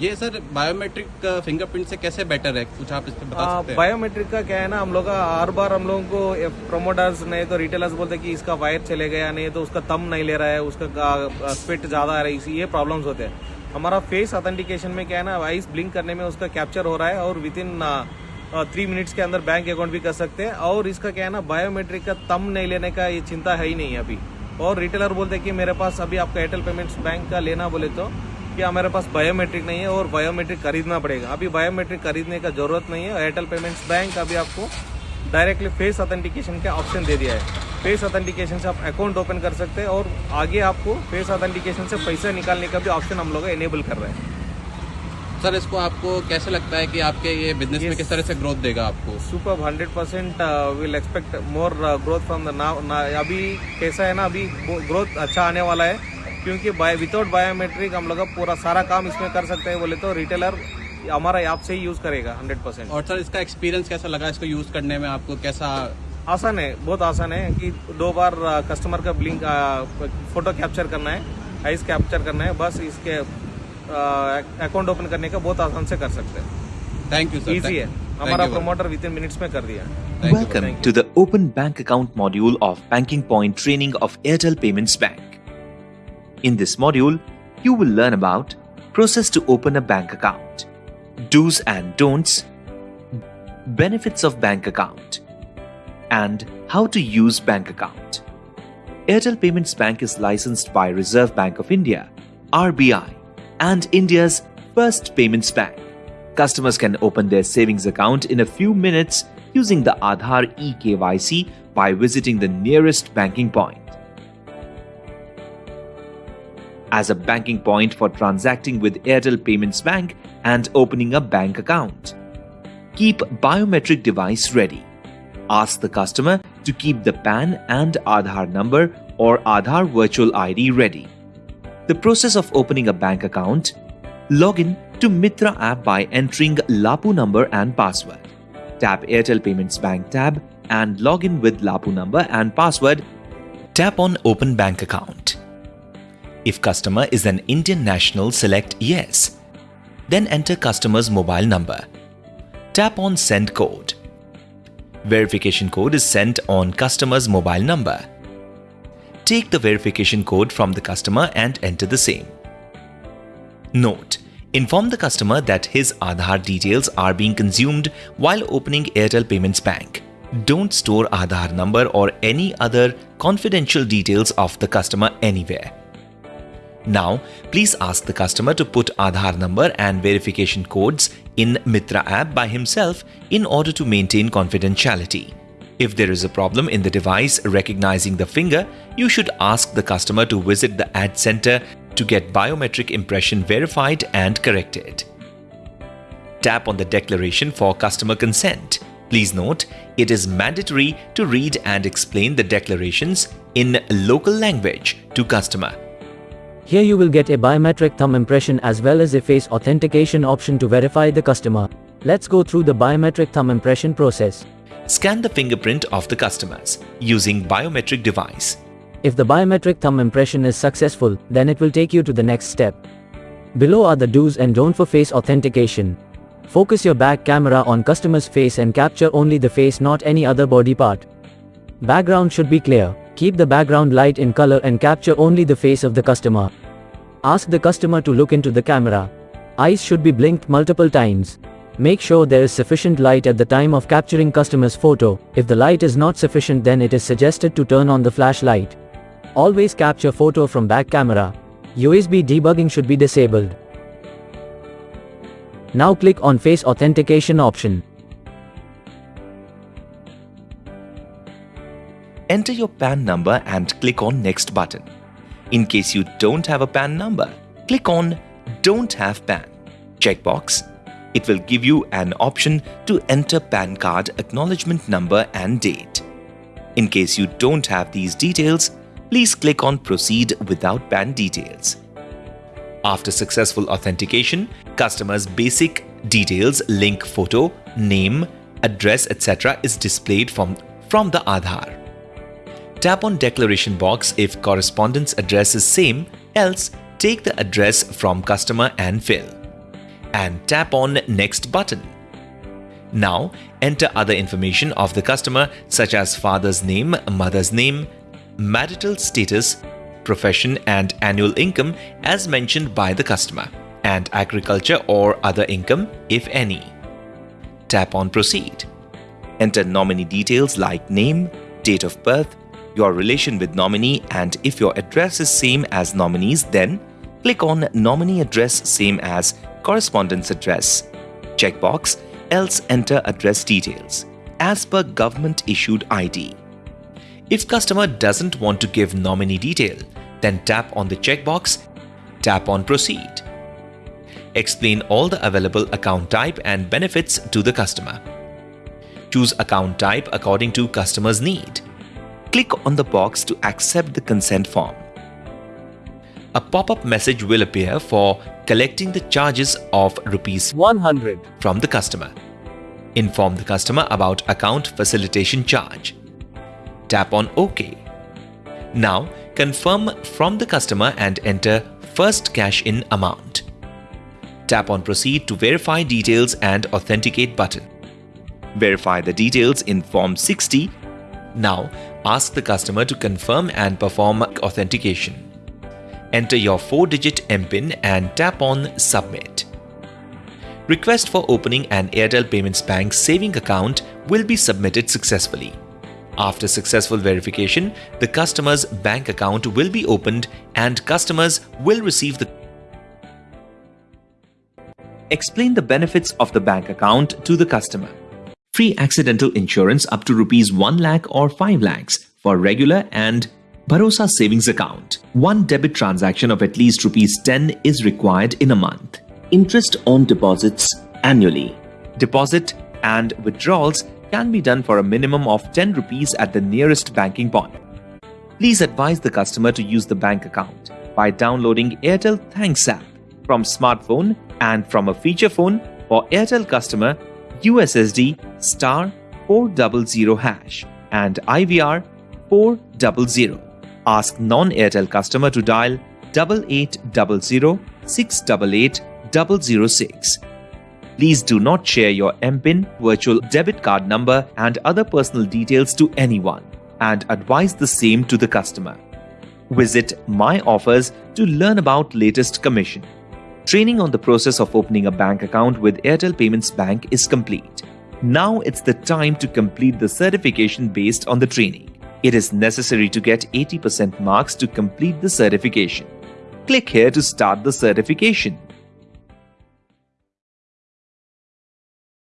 ये sir biometric fingerprint से कैसे बेटर है? कुछ आप इस पर बता सकते हैं? बायोमेट्रिक का क्या है ना हम लोग का हर बार हम लोगों को प्रमोटर्स नहीं तो रिटेलर्स बोलते हैं कि इसका वायर चले गया नहीं तो उसका तम नहीं ले रहा है उसका स्पिट ज़्यादा आ रहा है इसी ये प्रॉब्लम्स होते हैं। हमारा फेस ऑथेंटिकेशन में क्या है ना आइस ब्लिंक करने में उसका कैप्चर हो रहा है और विद इन थ्री मिनट्स के अंदर बैंक अकाउंट भी कर सकते हैं। और इसका क्या है ना बायोमेट्रिक का तम नहीं लेने का ये चिंता है ही नहीं अभी। और रिटेलर बोलते हैं कि मेरे पास अभी आपका एयरटेल पेमेंट्स बैंक का लेना बोले तो कि हमारे पास बायोमेट्रिक नहीं है और बायोमेट्रिक खरीदना पड़ेगा। अभी बायोमेट्रिक खरीदने का ज़रूरत नहीं है। एयरटेल पेमेंट्स बैंक अभी आपको डायरेक्टली फेस ऑथेंटिकेशन का ऑप्शन दे दिया है। फेस ऑथेंटिकेशन से आप अकाउंट ओपन कर सकते हैं और आगे आपको फेस ऑथेंटिकेशन से पैसा निकालने का भी ऑप्शन हम लोग इनेबल कर रहे हैं। सर इसको आपको कैसे लगता है कि आपके ये बिज़नेस में किस तरह से ग्रोथ देगा आपको? Super hundred percent will expect more growth from the now अभी कैसा है ना अभी ग्रोथ अच्छा आने वाला है। क्योंकि बाय विदाउट बायोमेट्रिक हम लोग पूरा सारा काम इसमें कर सकते हैं बोले तो रिटेलर हमारा ऐप से ही यूज़ करेगा हंड्रेड परसेंट और सर इसका एक्सपीरियंस कैसा लगा इसको यूज़ करने में? आपको कैसा आसान है बहुत आसान है कि दो बार कस्टमर का ब्लिंक फ़ोटो कैप्चर करना है आइस कैप्चर करना है बस इसके अकाउंट ओपन करने का बहुत आसान से कर सकते हैं। थैंक यू सर इजी है। हमारा प्रोमोटर विद इन मिनट्स में कर दिया। Welcome to the Open Bank Account module of Banking Point training of Airtel Payments Bank. In this module, you will learn about process to open a bank account, do's and don'ts, benefits of bank account, and how to use bank account. Airtel Payments Bank is licensed by Reserve Bank of India, RBI, and India's first payments bank. Customers can open their savings account in a few minutes using the Aadhaar eKYC by visiting the nearest banking point. As a banking point for transacting with Airtel Payments Bank and opening a bank account. Keep biometric device ready ask the customer to keep the PAN and Aadhaar number or Aadhaar virtual ID ready. The process of opening a bank account Login to Mitra app by entering Lapu number and password. Tap Airtel Payments Bank tab and log in with Lapu number and password. Tap on Open Bank Account. If customer is an Indian national, select Yes. Then enter customer's mobile number. Tap on Send Code. Verification code is sent on customer's mobile number. Take the verification code from the customer and enter the same. Note, inform the customer that his Aadhaar details are being consumed while opening Airtel Payments Bank. Don't store Aadhaar number or any other confidential details of the customer anywhere. Now, please ask the customer to put Aadhaar number and verification codes in Mitra app by himself in order to maintain confidentiality. If there is a problem in the device recognizing the finger, you should ask the customer to visit the ad center to get biometric impression verified and corrected. Tap on the declaration for customer consent. Please note, it is mandatory to read and explain the declarations in local language to customer. Here you will get a biometric thumb impression as well as a face authentication option to verify the customer. Let's go through the biometric thumb impression process. Scan the fingerprint of the customers using biometric device. If the biometric thumb impression is successful, then it will take you to the next step. Below are the do's and don't for face authentication. Focus your back camera on customer's face and capture only the face not any other body part. Background should be clear. Keep the background light in color and capture only the face of the customer. Ask the customer to look into the camera. Eyes should be blinked multiple times. Make sure there is sufficient light at the time of capturing customer's photo. If the light is not sufficient then it is suggested to turn on the flashlight. Always capture photo from back camera. USB debugging should be disabled. Now click on face authentication option. Enter your PAN number and click on Next button. In case you don't have a PAN number, click on Don't have PAN checkbox. It will give you an option to enter PAN card acknowledgement number and date. In case you don't have these details, please click on Proceed without PAN details. After successful authentication, customer's basic details link photo, name, address etc. is displayed from, from the Aadhaar. Tap on declaration box if correspondence address is same, else take the address from customer and fill. and tap on Next button. Now, enter other information of the customer such as father's name, mother's name, marital status, profession and annual income as mentioned by the customer, and agriculture or other income if any. Tap on Proceed. Enter nominee details like name, date of birth, your relation with nominee and if your address is same as nominee's then click on nominee address same as correspondence address. Checkbox else enter address details as per government issued ID. If customer doesn't want to give nominee detail, then tap on the checkbox, tap on proceed. Explain all the available account type and benefits to the customer. Choose account type according to customer's need. Click on the box to accept the consent form. A pop-up message will appear for collecting the charges of rupees 100. from the customer. Inform the customer about account facilitation charge. Tap on OK. Now confirm from the customer and enter first cash in amount. Tap on proceed to verify details and authenticate button. Verify the details in form 60. Now ask the customer to confirm and perform authentication. Enter your 4-digit MPIN and tap on Submit. Request for opening an Airtel Payments Bank saving account will be submitted successfully. After successful verification, the customer's bank account will be opened and customers will receive the Explain the benefits of the bank account to the customer. Free accidental insurance up to rupees 1 lakh or 5 lakhs for regular and Bharosa savings account. One debit transaction of at least rupees 10 is required in a month. Interest on deposits annually. Deposit and withdrawals can be done for a minimum of 10 rupees at the nearest banking point. Please advise the customer to use the bank account by downloading Airtel Thanks app from smartphone and from a feature phone for Airtel customer USSD star 400 hash and IVR 400. Ask non-Airtel customer to dial 8800 688 006. Please do not share your MPIN, virtual debit card number, and other personal details to anyone, and advise the same to the customer. Visit My Offers to learn about latest commission. Training on the process of opening a bank account with Airtel Payments Bank is complete. Now it's the time to complete the certification based on the training. It is necessary to get 80% marks to complete the certification. Click here to start the certification.